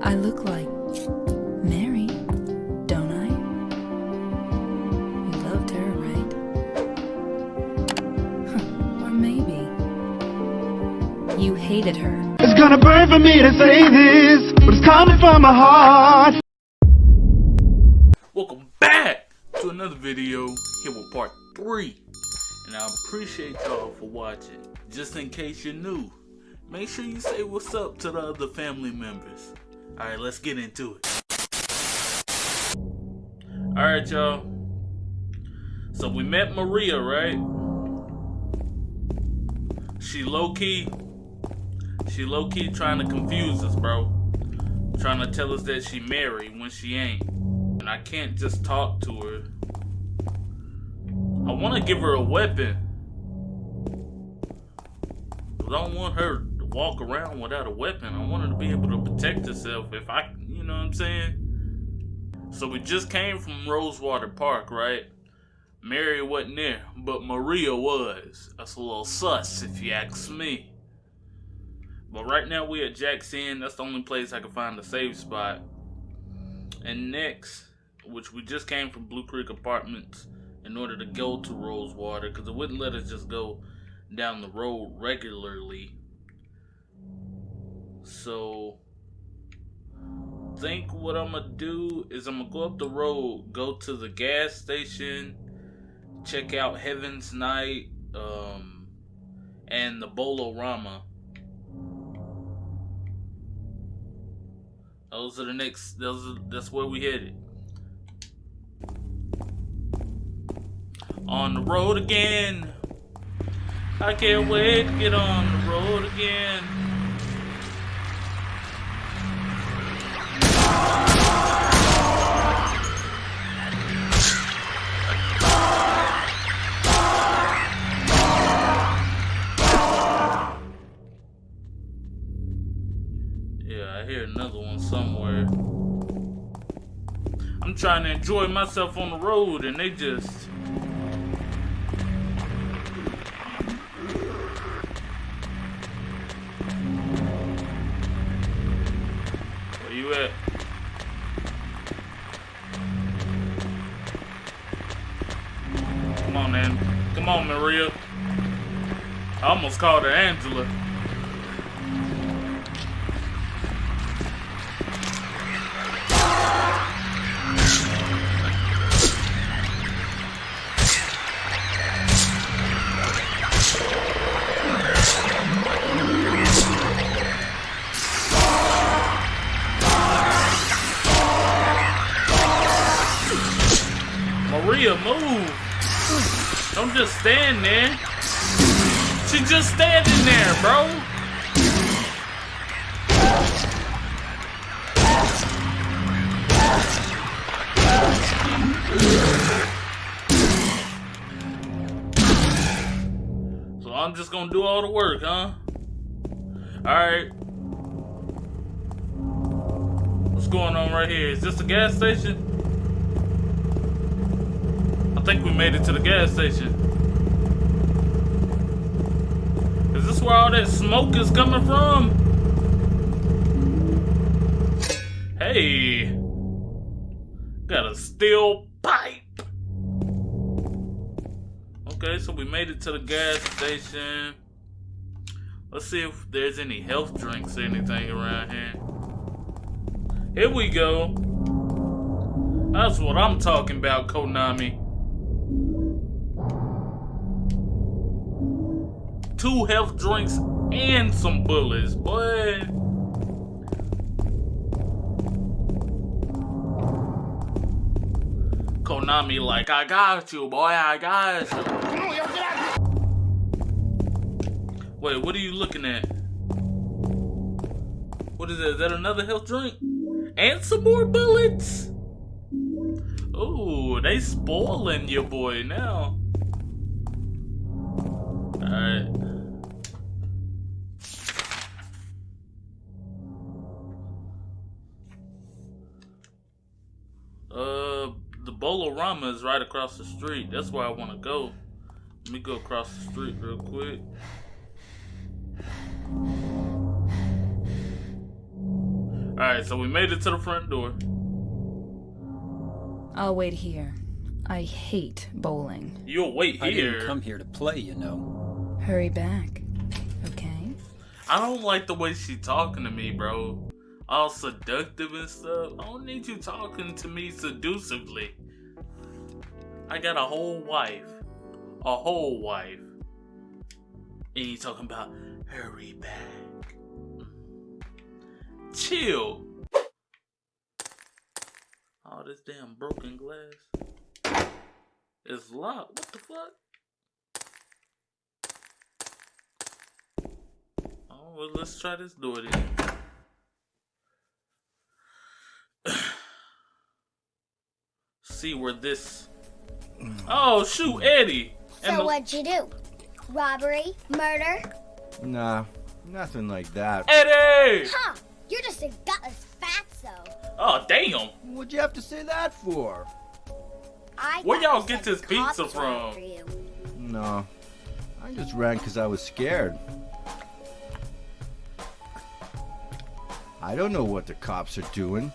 I look like Mary, don't I? You loved her, right? Huh, or maybe you hated her. It's gonna burn for me to say this, but it's coming from my heart. Welcome back to another video here with part 3. And I appreciate y'all for watching. Just in case you're new, make sure you say what's up to the other family members. Alright, let's get into it. Alright, y'all. So we met Maria, right? She low key, she low key trying to confuse us, bro. Trying to tell us that she married when she ain't. And I can't just talk to her. I want to give her a weapon. But I don't want her walk around without a weapon. I wanted to be able to protect herself if I, you know what I'm saying? So we just came from Rosewater Park, right? Mary wasn't there, but Maria was. That's a little sus, if you ask me. But right now we're at Jackson. That's the only place I can find a safe spot. And next, which we just came from Blue Creek Apartments in order to go to Rosewater, because it wouldn't let us just go down the road regularly. So, think what I'm gonna do is I'm gonna go up the road, go to the gas station, check out Heaven's Night, um, and the Bowl-O-Rama. Those are the next. Those are, that's where we headed. On the road again. I can't wait to get on the road again. Trying to enjoy myself on the road and they just Where you at? On, Maria. I almost called her Angela. Gonna do all the work, huh? Alright. What's going on right here? Is this a gas station? I think we made it to the gas station. Is this where all that smoke is coming from? Hey. Got a steel pipe. Okay, so we made it to the gas station. Let's see if there's any health drinks or anything around here. Here we go. That's what I'm talking about, Konami. two health drinks and some bullets, boy. Konami like, I got you, boy, I got you. Wait, what are you looking at? What is that? Is that another health drink? And some more bullets? Ooh, they spoiling your boy now. Alright. The Bowl-O-Rama is right across the street. That's where I want to go. Let me go across the street real quick. Alright, so we made it to the front door. I'll wait here. I hate bowling. You'll wait here. I didn't come here to play, you know. Hurry back. Okay? I don't like the way she talking to me, bro. All seductive and stuff. I don't need you talking to me seductively. I got a whole wife. A whole wife. And you talking about hurry back. Chill. Oh, this damn broken glass. It's locked. What the fuck? Oh, well, let's try this door then. See where this. Oh, shoot, Eddie! So what'd you do? Robbery? Murder? Nah, nothing like that. Eddie! Huh! You're just a gutless fatso. Oh, damn! What'd you have to say that for? I Where y'all get this pizza cops were after from? No, I just ran because I was scared. I don't know what the cops are doing.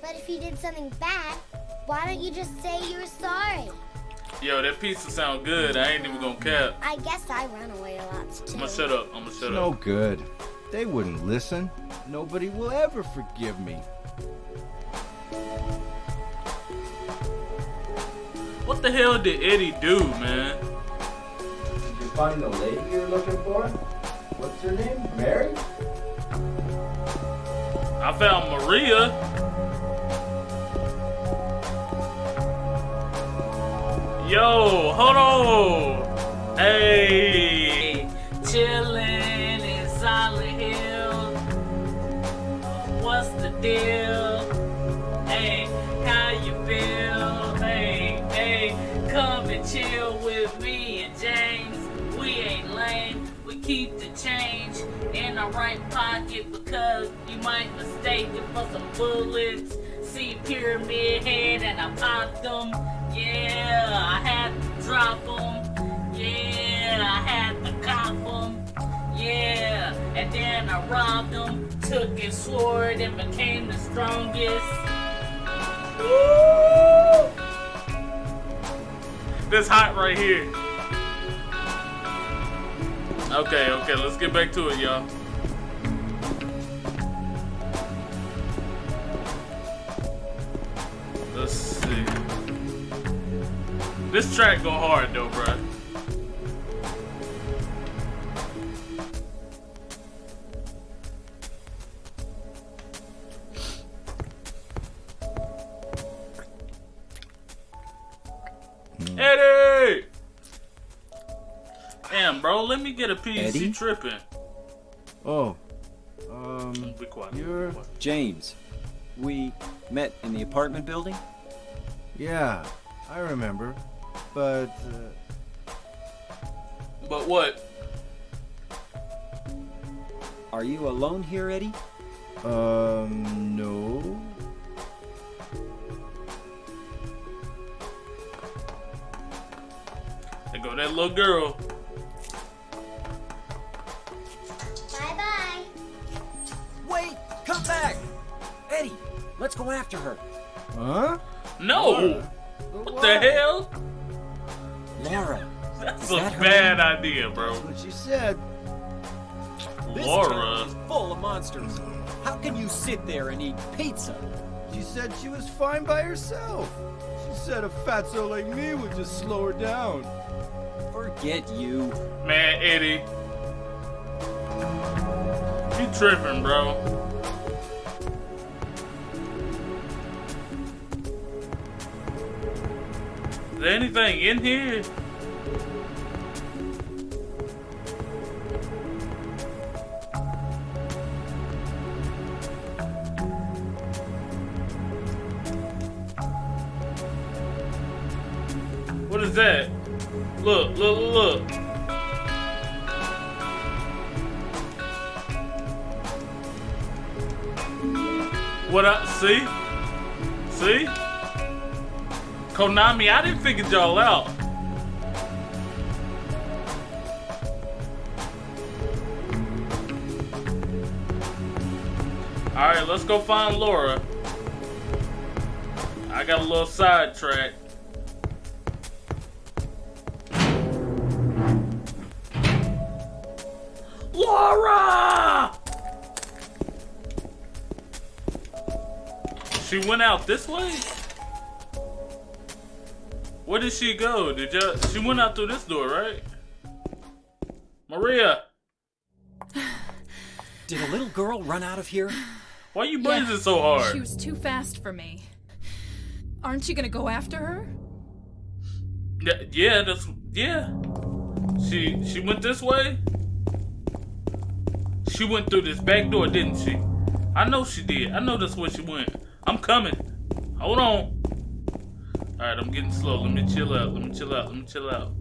But if you did something bad, why don't you just say you're sorry? Yo, that pizza sound good. I ain't even gonna cap. I guess I run away a lot too. I'm gonna shut up. I'm gonna shut no up. No good. They wouldn't listen. Nobody will ever forgive me. What the hell did Eddie do, man? Did you find the lady you're looking for? What's her name? Mary? I found Maria. Yo, hold on. Hey, chillin' in Silent Hill. What's the deal? Hey, how you feel? Hey, hey, come and chill with me and James. We ain't lame. We keep the change in our right pocket because you might mistake it for some bullets. See pyramid head and I popped them. Yeah, I had to drop them. Yeah, I had to cop them. Yeah, and then I robbed him, took his sword and became the strongest. Woo! This hot right here. Okay, okay, let's get back to it, y'all. This track go hard though, bruh. Eddie! Damn, bro, let me get a piece. Eddie? You tripping. Oh, um, Be quiet. You're- Be quiet. James, we met in the apartment building? yeah, I remember. But, uh, But what? Are you alone here, Eddie? um, no. There go that little girl. Bye bye. Wait! Come back! Eddie, let's go after her. Huh? No! What the hell? Laura. That's a that her bad idea, bro. That's what she said. This Laura. town is full of monsters. How can you sit there and eat pizza? She said she was fine by herself. She said a fatso like me would just slow her down. Forget you. Man, Eddie. You tripping, bro. There anything in here? What is that? Look, look, look. What I see? See? Konami, I didn't figure y'all out. Alright, let's go find Laura. I got a little sidetrack. Laura! She went out this way? Where did she go? Did you she went out through this door, right? Maria! Did a little girl run out of here? Why are you Yeah, breathing so hard? She was too fast for me. Aren't you gonna go after her? Yeah, yeah, that's yeah. She she went this way. She went through this back door, didn't she? I know she did. I know that's where she went. I'm coming. Hold on. Alright, I'm getting slow. Let me chill out. Let me chill out. Let me chill out.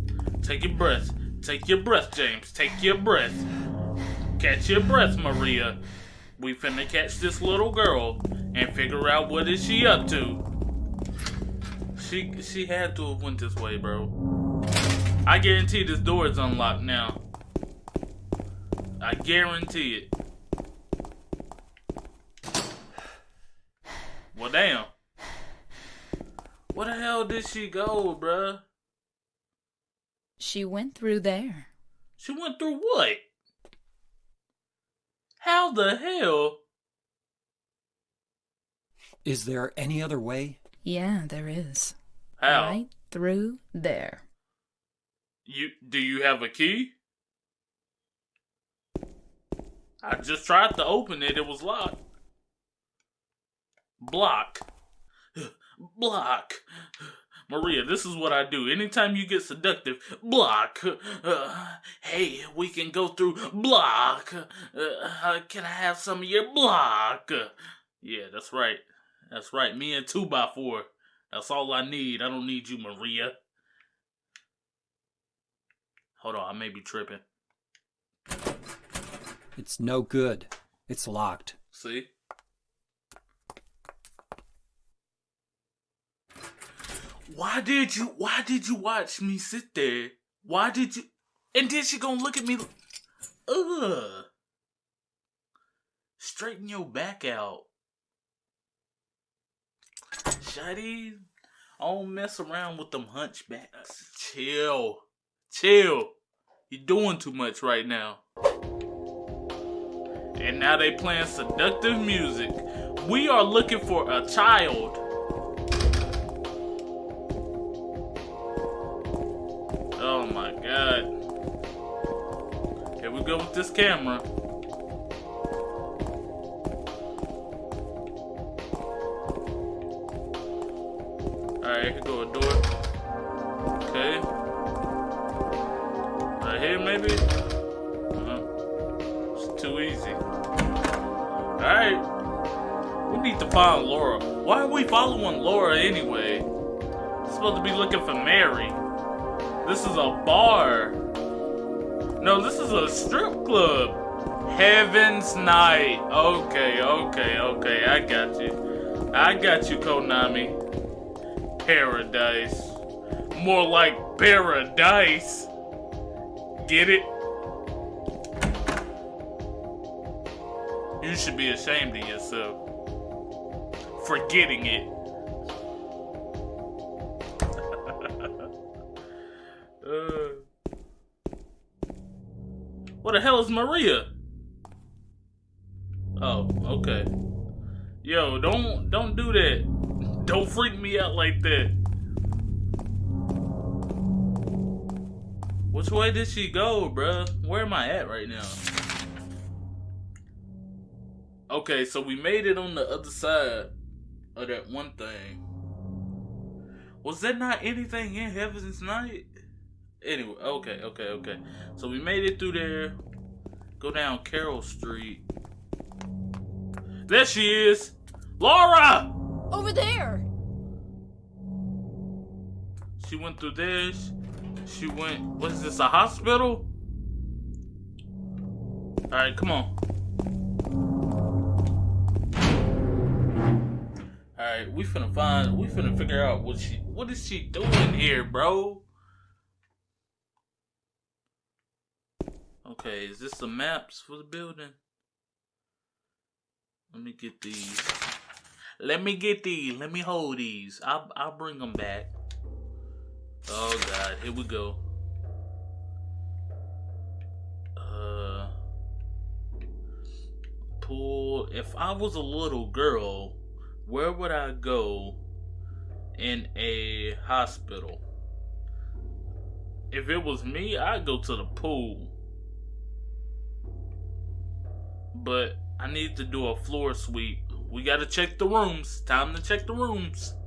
Take your breath. Take your breath, James. Take your breath. Catch your breath, Maria. We finna catch this little girl and figure out what is she up to. She she had to have went this way, bro. I guarantee this door is unlocked now. I guarantee it. Well, damn. Where the hell did she go, bruh? She went through there. She went through what? How the hell? Is there any other way? Yeah, there is. How? Right through there. You do you have a key? I just tried to open it, it was locked. Block. Block. Maria, this is what I do. Anytime you get seductive, block. Uh, hey, we can go through block. Uh, can I have some of your block? Yeah, that's right. That's right. Me and 2 by 4 That's all I need. I don't need you, Maria. Hold on, I may be tripping. It's no good. It's locked. See? Why did you why did you watch me sit there? Why did you and then she gonna look at me Ugh. Straighten your back out. Shady. I don't mess around with them hunchbacks. Chill. Chill. You're doing too much right now. And now they playing seductive music. We are looking for a child. Here we go with this camera. Alright, go a door. Okay. Right here maybe? Uh, it's too easy. Alright. We need to find Laura. Why are we following Laura anyway? We're supposed to be looking for Mary. This is a bar. No, this is a strip club. Heaven's Night. Okay, okay, okay. I got you. I got you, Konami. Paradise. More like paradise. Get it? You should be ashamed of yourself for getting it. What the hell is Maria? Oh, okay. Yo, don't don't do that. Don't freak me out like that. Which way did she go, bruh? Where am I at right now? Okay, so we made it on the other side of that one thing. Was there not anything in Heaven's Night? Anyway, okay, okay, okay. So we made it through there. Go down Carroll Street. There she is! Laura! Over there! She went through this. She, went. What is this? A hospital? All right, come on. All right, we finna find. We finna figure out what she. What is she doing here, bro? Okay, is this the maps for the building? Let me get these. Let me get these. Let me hold these. I'll I'll bring them back. Oh God, here we go. Uh, pool. If I was a little girl, where would I go in a hospital? If it was me, I'd go to the pool. But I need to do a floor sweep. We gotta check the rooms. Time to check the rooms.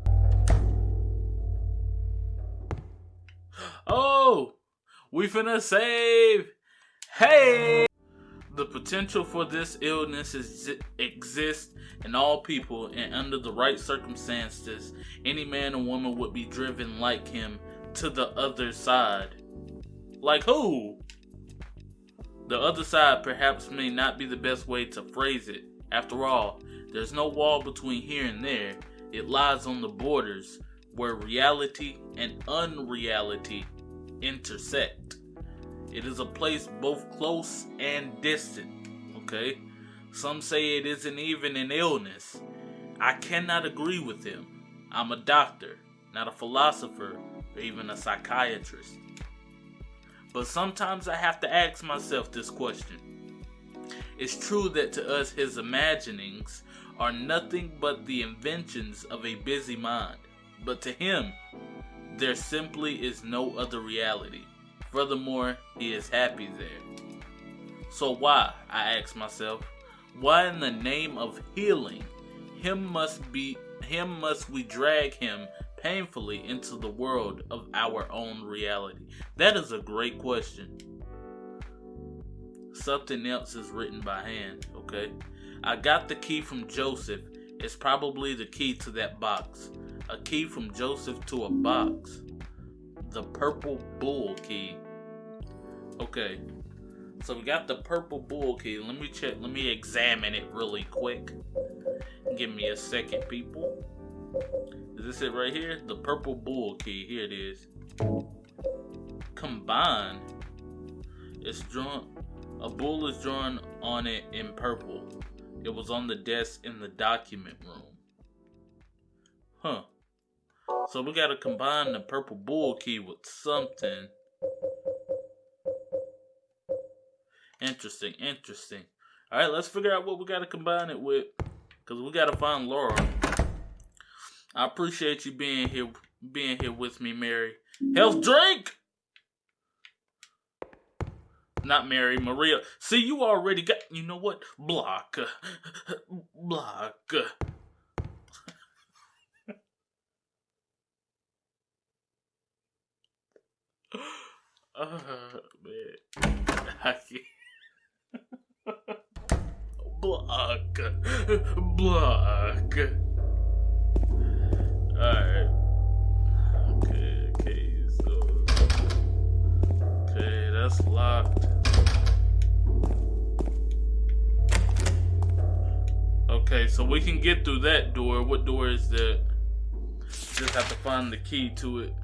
Oh, we finna save. Hey! The potential for this illness is, exists in all people, and under the right circumstances, any man or woman would be driven like him to the other side. Like who? The other side perhaps may not be the best way to phrase it. After all, there's no wall between here and there. It lies on the borders where reality and unreality intersect. It is a place both close and distant. Okay? Some say it isn't even an illness. I cannot agree with him. I'm a doctor, not a philosopher or even a psychiatrist. But sometimes I have to ask myself this question. It's true that to us his imaginings are nothing but the inventions of a busy mind. But to him, there simply is no other reality. Furthermore, he is happy there. So why, I ask myself, why in the name of healing, him must be him must we drag him painfully into the world of our own reality? That is a great question. Something else is written by hand, okay? I got the key from Joseph. It's probably the key to that box. A key from Joseph to a box. The purple bull key. Okay. So we got the purple bull key. Let me check. Let me examine it really quick. Give me a second, people. Is this it right here? The purple bull key. Here it is. Combine. It's drawn. A bull is drawn on it in purple. It was on the desk in the document room. Huh. So we gotta combine the purple bull key with something. Interesting, interesting. Alright, let's figure out what we gotta combine it with. Cause we gotta find Laura. I appreciate you being here being here with me, Mary. Health drink! Not Mary, Maria. See, you already got you know what? Block. Block. Oh man. Block. Block. Alright. Okay, okay, so. Okay, that's locked. Okay, so we can get through that door. What door is that? Just have to find the key to it.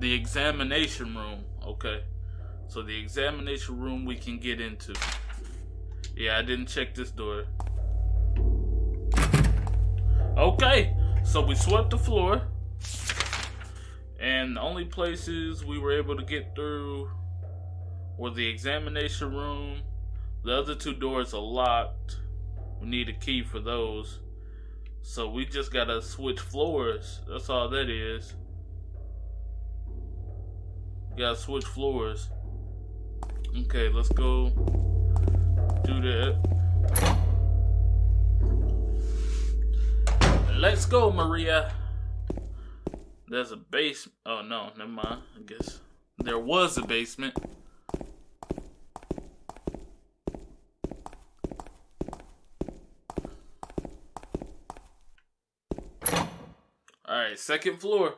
The examination room. Okay. So the examination room we can get into. Yeah, I didn't check this door. Okay. So we swept the floor. And the only places we were able to get through were the examination room. The other two doors are locked. We need a key for those. So we just gotta switch floors. That's all that is. Gotta switch floors. Okay, let's go do that. Let's go, Maria. There's a base. Oh, no, never mind. I guess there was a basement. Alright, second floor.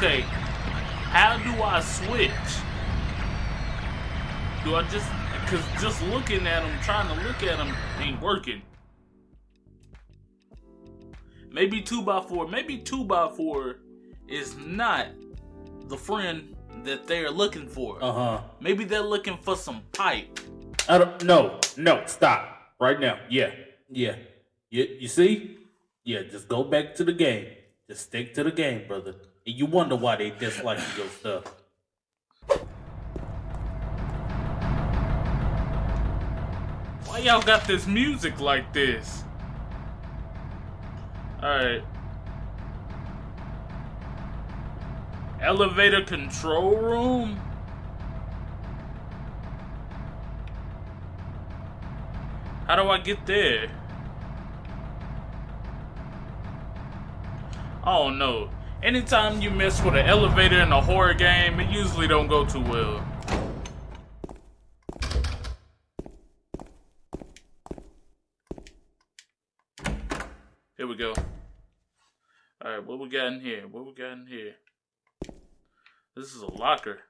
How do I switch? Do I just, cause just looking at them, trying to look at them, ain't working. Maybe 2x4, maybe 2x4 is not the friend that they're looking for. Uh huh. Maybe they're looking for some pipe. I don't. No, no, stop right now. Yeah, yeah. You you see? Yeah, just go back to the game. Just stick to the game, brother. And you wonder why they dislike your stuff. Why y'all got this music like this? Alright. Elevator control room? How do I get there? Oh no. Anytime you mess with an elevator in a horror game, it usually don't go too well. Here we go. Alright, what we got in here? What we got in here? This is a locker.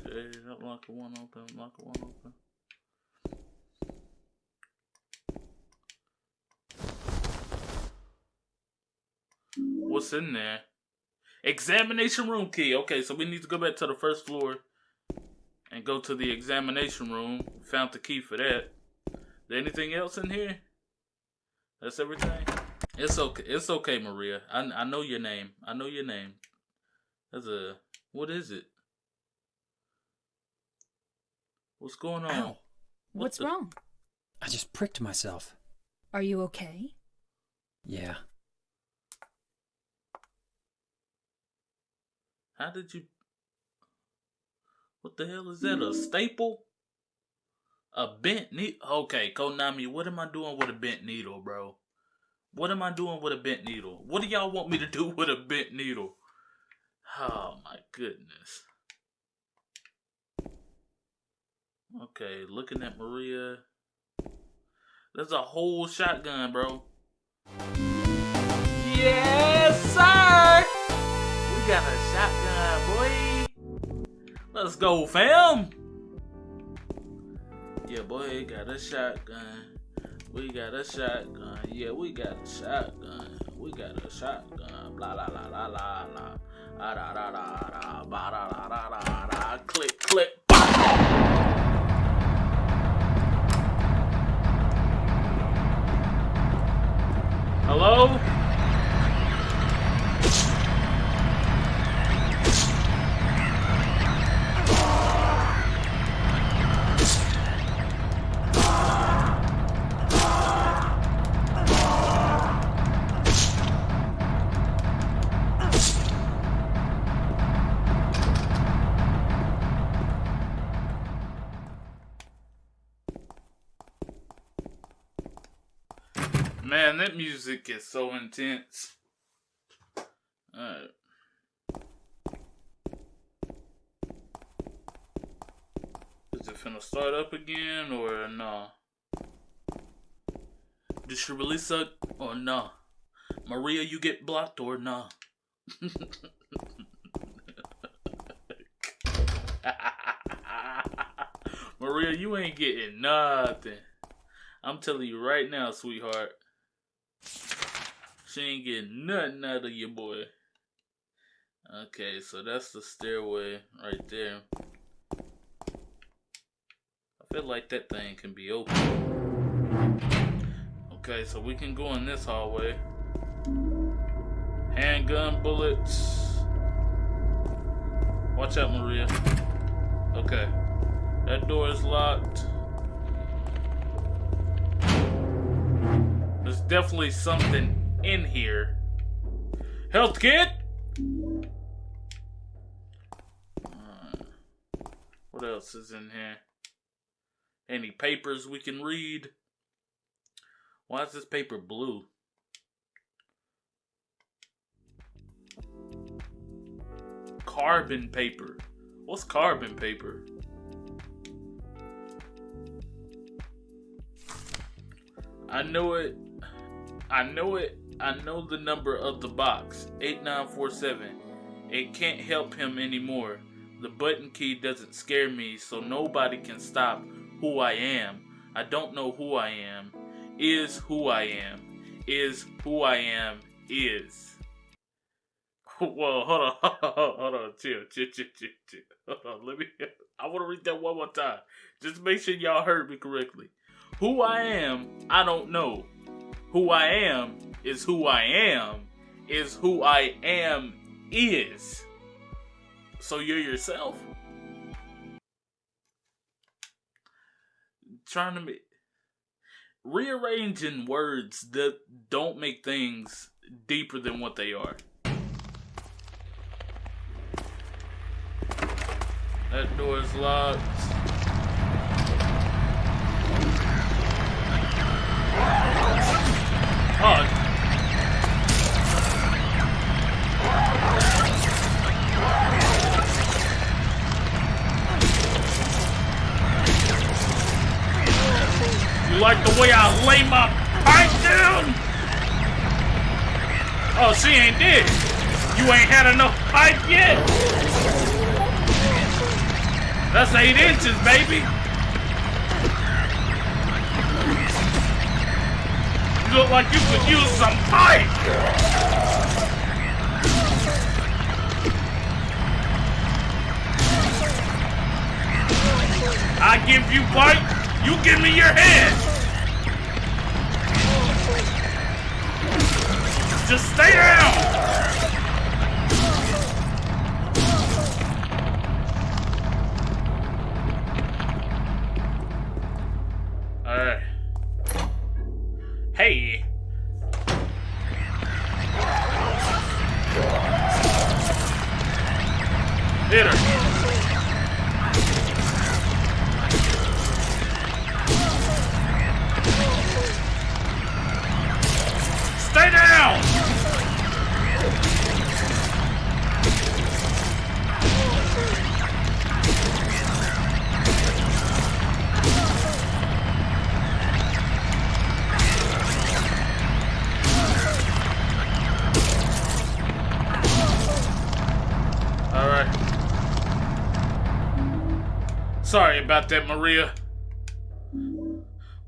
Okay, that locker one open, locker one open. What's in there? Examination room key. Okay, so we need to go back to the first floor and go to the examination room. Found the key for that. There anything else in here? That's everything. It's okay. It's okay, Maria. I I know your name. I know your name. That's a what is it? What's going on? Ow. What What's the- wrong? I just pricked myself. Are you okay? Yeah. How did you? What the hell is that? A staple? A bent needle? Okay, Konami, what am I doing with a bent needle, bro? What am I doing with a bent needle? What do y'all want me to do with a bent needle? Oh my goodness. Okay, looking at Maria. There's a whole shotgun, bro. We got a shotgun, boy. Let's go, fam. Yeah, boy, got a shotgun. We got a shotgun. Yeah, we got a shotgun. We got a shotgun. Blah la la la la la. Ah, da da da da. Ba da da da da da. Click click. Hello? Man, that music is so intense. Alright. Is it finna start up again or nah? Did she really suck or nah? Maria, you get blocked or nah? Maria, you ain't getting nothing. I'm telling you right now, sweetheart. She ain't getting nothing out of your boy. Okay, so that's the stairway right there. I feel like that thing can be open. Okay, so we can go in this hallway. Handgun bullets. Watch out, Maria. Okay. That door is locked. Definitely something in here. Health kit? Uh, what else is in here? Any papers we can read? Why is this paper blue? Carbon paper. What's carbon paper? I know it. I know it I know the number of the box 8947. It can't help him anymore. The button key doesn't scare me, so nobody can stop who I am. I don't know who I am. Is who I am. Is who I am. Is. Whoa, hold on, hold on, chill, chill, chill, chill, chill. Hold on, let me. I want to read that one more time. Just make sure y'all heard me correctly. Who I am, I don't know. Who I am is who I am. Is who I am is. So you're yourself. Trying to make rearranging words that don't make things deeper than what they are. That door is locked. Oh. You like the way I lay my pipe down? Oh, she ain't dead. You ain't had enough pipe yet? That's eight inches, baby. You look like you could use some pipe. I give you pipe, you give me your head. Just stay down. Sorry about that, Maria.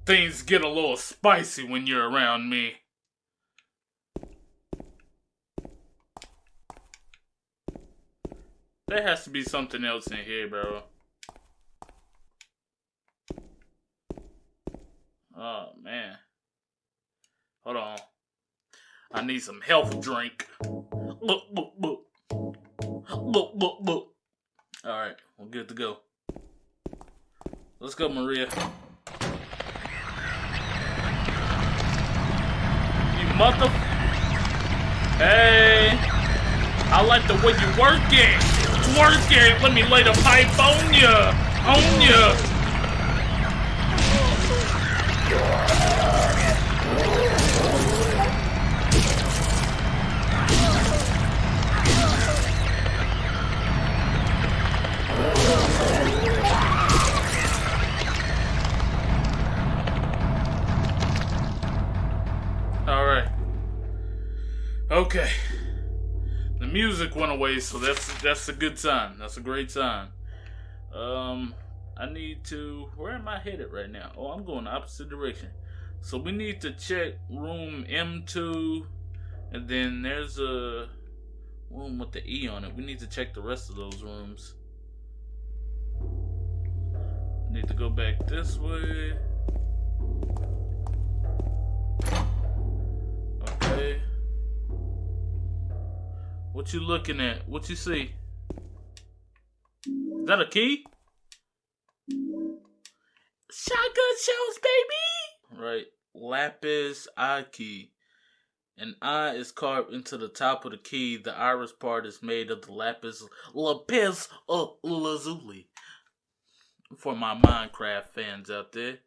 Things get a little spicy when you're around me. There has to be something else in here, bro. Oh, man. Hold on. I need some health drink. Look, look, look. Look, look, look. Alright, we're good to go. Let's go, Maria. You mother... Hey! I like the way you work it! Work it! Let me lay the pipe on ya! On ya! Alright. Okay. The music went away, so that's that's a good sign. That's a great sign. Um I need to where am I headed right now? Oh, I'm going the opposite direction. So we need to check room M2 and then there's a room with the E on it. We need to check the rest of those rooms. Need to go back this way. Okay. What you looking at? What you see? Is that a key? Shotgun shells, baby! Right. Lapis eye key. An eye is carved into the top of the key. The iris part is made of the lapis lapis lazuli. For my Minecraft fans out there.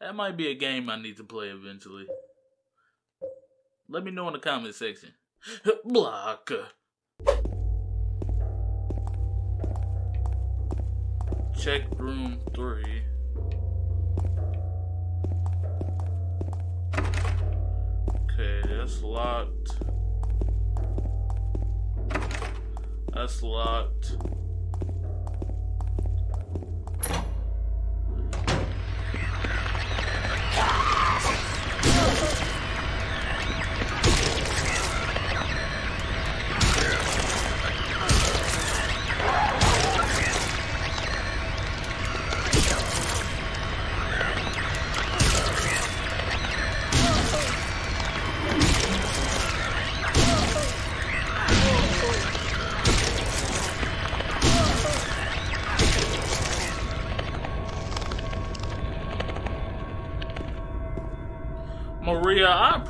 That might be a game I need to play eventually. Let me know in the comment section. Block. Check room three. Door's locked. That's locked.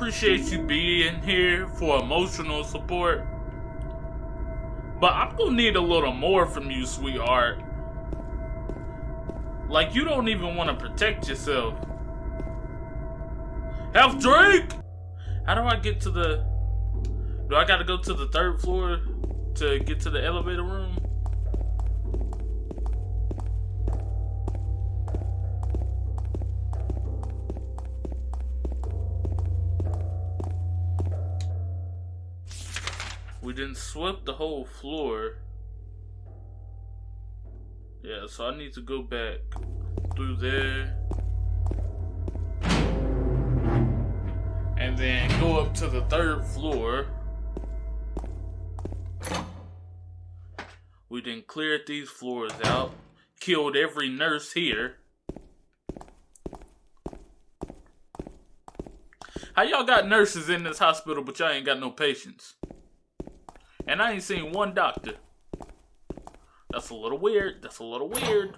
Appreciate you being here for emotional support. But I'm gonna need a little more from you, sweetheart. Like, you don't even want to protect yourself. Half Drake! How do I get to the. Do I gotta go to the third floor to get to the elevator room? We didn't sweep the whole floor. Yeah, so I need to go back through there. And then go up to the third floor. We then cleared these floors out. Killed every nurse here. How y'all got nurses in this hospital, but y'all ain't got no patients? And I ain't seen one doctor. That's a little weird. That's a little weird.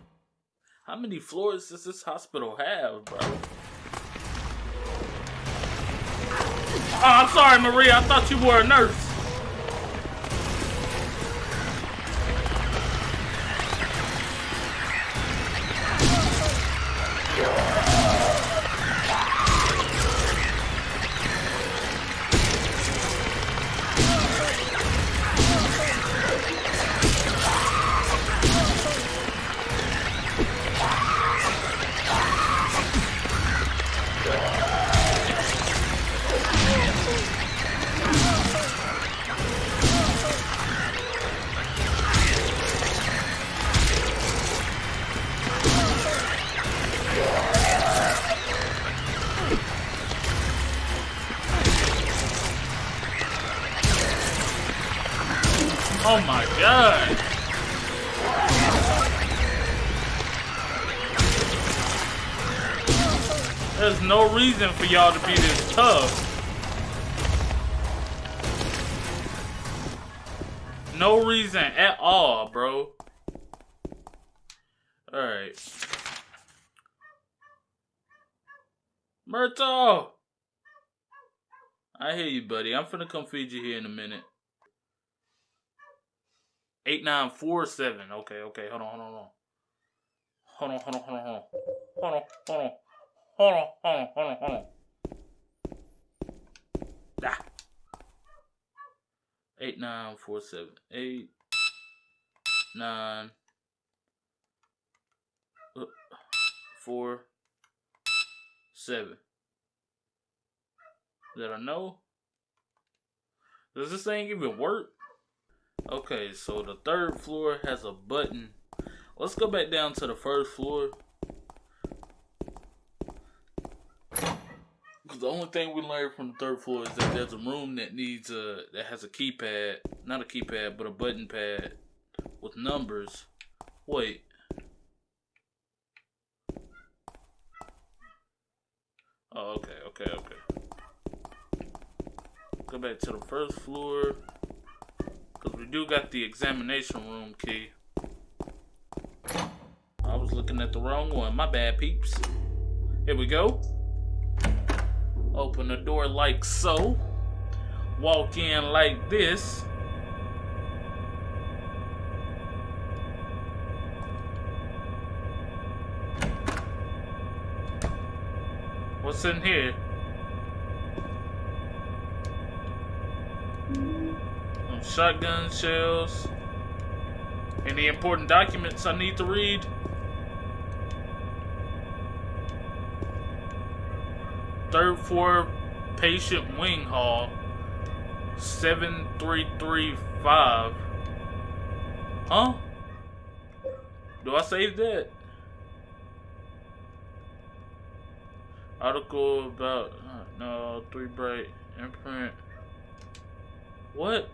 How many floors does this hospital have, bro? Oh, I'm sorry, Maria. I thought you were a nurse. Oh my god. There's no reason for y'all to be this tough. No reason at all, bro. Alright. Myrtle! I hear you, buddy. I'm finna come feed you here in a minute. 8947. Okay, okay. Hold on, hold on, hold on. Hold on, hold on, hold on, hold on. Hold on, hold on. Hold on, hold on, hold on, hold on. Ah. 8947. 8 9 uh, 4 7. Did I know? Does this thing even work? Okay, so the third floor has a button. Let's go back down to the first floor. Because the only thing we learned from the third floor is that there's a room that needs a that has a keypad, not a keypad, but a button pad with numbers. Wait. Oh, okay, okay, okay. Go back to the first floor. Because we do got the examination room key. I was looking at the wrong one. My bad, peeps. Here we go. Open the door like so. Walk in like this. What's in here? Shotgun shells. Any important documents I need to read? Third floor patient wing hall 7335. Huh? Do I save that? Article about uh, no three bright imprint. What?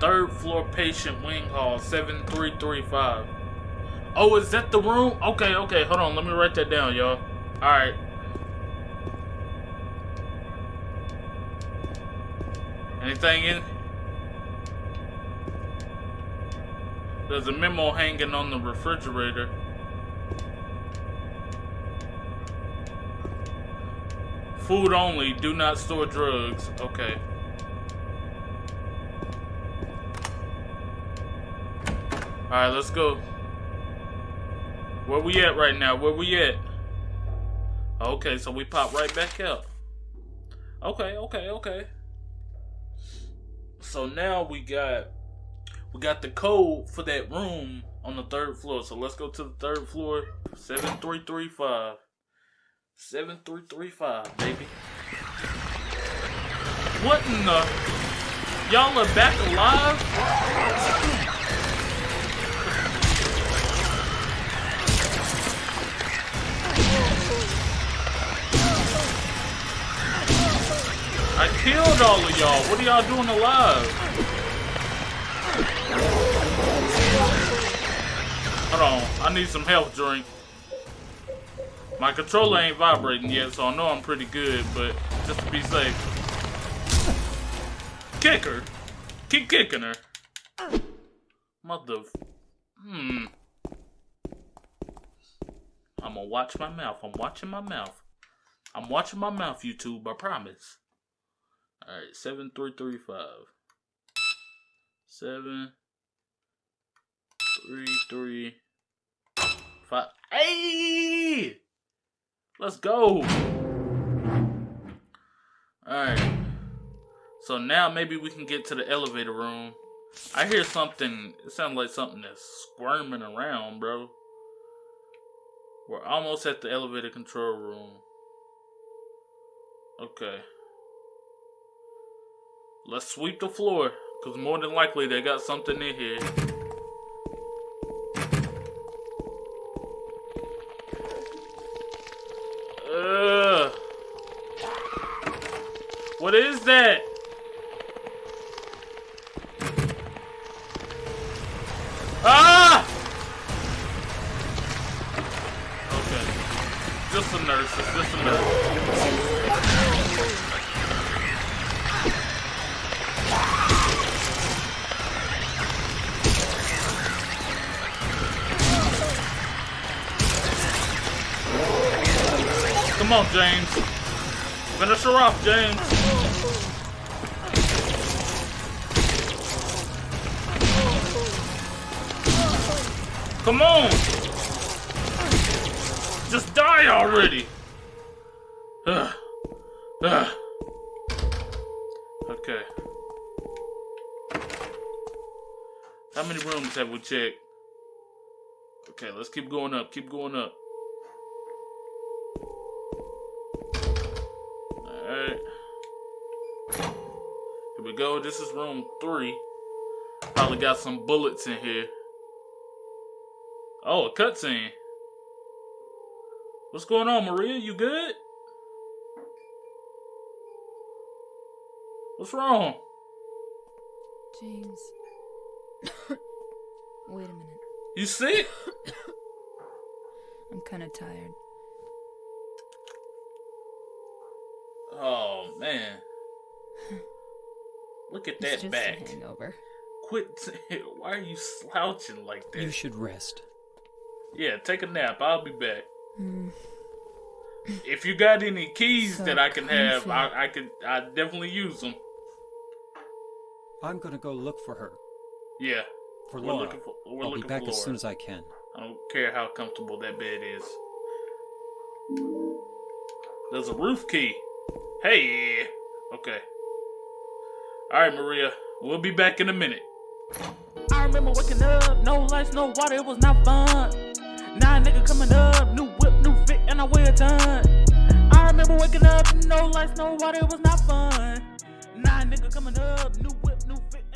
Third floor patient wing hall 7335. Oh, is that the room? Okay, okay, hold on. Let me write that down, y'all. Alright. Anything in? There's a memo hanging on the refrigerator. Food only, do not store drugs. Okay. Alright, let's go. Where we at right now? Where we at? Okay, so we pop right back out. Okay, okay, okay. So now we got we got the code for that room on the third floor. So let's go to the third floor. 7335. 7335, baby. What in the Y'all are back alive? I killed all of y'all. What are y'all doing alive? Hold on. I need some health drink. My controller ain't vibrating yet, so I know I'm pretty good, but just to be safe. Kick her. Keep kicking her. Mother... Hmm. I'm gonna watch my mouth. I'm watching my mouth. I'm watching my mouth, YouTube. I promise. All right, seven three three five. Seven three three five. Hey, let's go. All right. So now maybe we can get to the elevator room. I hear something. It sounds like something that's squirming around, bro. We're almost at the elevator control room. Okay. Let's sweep the floor, because more than likely they got something in here. Ugh. What is that? Ah! Okay. Just a nurse. It's just a nurse. Come on, James. Finish her off, James. Come on! Just die already! Ugh. Ugh. Okay. How many rooms have we checked? Okay, let's keep going up, keep going up. We go. This is room three. Probably got some bullets in here. Oh, a cutscene. What's going on, Maria? You good? What's wrong? James. Wait a minute. You sick? I'm kind of tired. Oh man. Look at that just back. hangover. Quit. Why are you slouching like that? You should rest. Yeah, take a nap. I'll be back. Mm. If you got any keys So that I can have. I, I could. I definitely use them. I'm gonna go look for her. Yeah. For We're Laura. looking for. We're I'll be back for as soon as I can. I don't care how comfortable that bed is. There's a roof key. Hey. Okay. All right, Maria. We'll be back in a minute. I remember waking up, no lights, no water, it was not fun. Now nigga coming up, new whip, new fit, and I weigh a ton. I remember waking up, no lights, no water, it was not fun. Nah, nigga coming up, new whip, new fit.